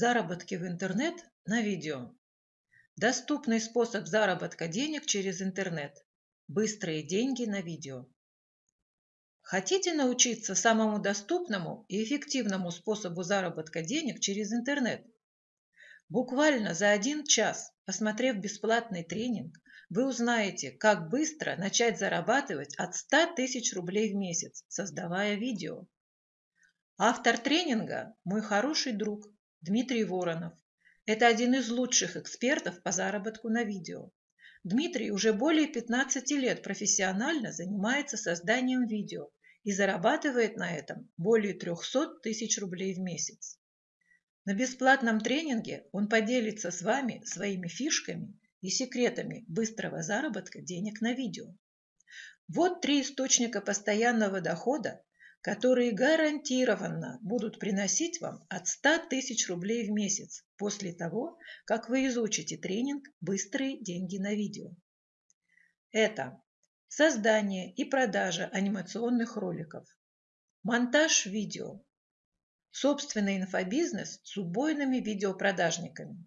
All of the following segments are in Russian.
Заработки в интернет на видео. Доступный способ заработка денег через интернет. Быстрые деньги на видео. Хотите научиться самому доступному и эффективному способу заработка денег через интернет? Буквально за один час, посмотрев бесплатный тренинг, вы узнаете, как быстро начать зарабатывать от 100 тысяч рублей в месяц, создавая видео. Автор тренинга – мой хороший друг Дмитрий Воронов. Это один из лучших экспертов по заработку на видео. Дмитрий уже более 15 лет профессионально занимается созданием видео и зарабатывает на этом более 300 тысяч рублей в месяц. На бесплатном тренинге он поделится с вами своими фишками и секретами быстрого заработка денег на видео. Вот три источника постоянного дохода, которые гарантированно будут приносить вам от 100 тысяч рублей в месяц после того, как вы изучите тренинг «Быстрые деньги на видео». Это создание и продажа анимационных роликов, монтаж видео, собственный инфобизнес с убойными видеопродажниками.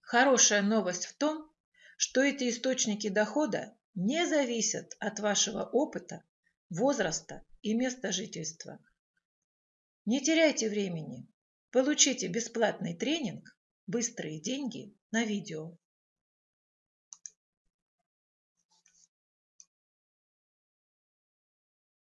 Хорошая новость в том, что эти источники дохода не зависят от вашего опыта, возраста и место жительства. Не теряйте времени. Получите бесплатный тренинг «Быстрые деньги» на видео.